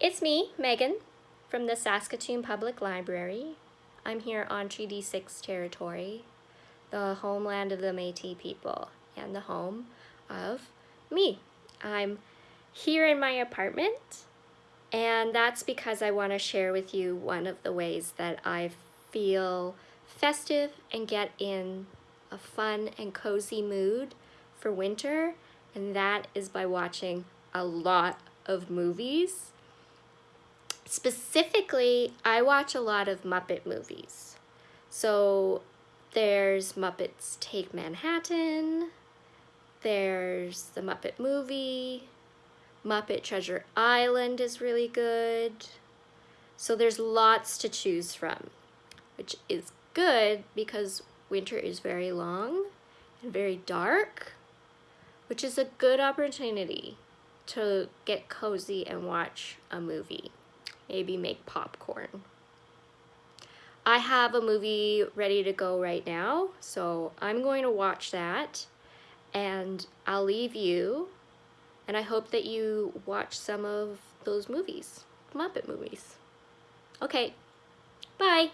It's me, Megan, from the Saskatoon Public Library. I'm here on Treaty 6 territory, the homeland of the Métis people, and the home of me. I'm here in my apartment, and that's because I want to share with you one of the ways that I feel festive and get in a fun and cozy mood for winter, and that is by watching a lot of movies. Specifically, I watch a lot of Muppet movies. So there's Muppets Take Manhattan, there's the Muppet movie, Muppet Treasure Island is really good. So there's lots to choose from, which is good because winter is very long and very dark, which is a good opportunity to get cozy and watch a movie. Maybe make popcorn. I have a movie ready to go right now, so I'm going to watch that and I'll leave you and I hope that you watch some of those movies, Muppet movies. Okay, bye.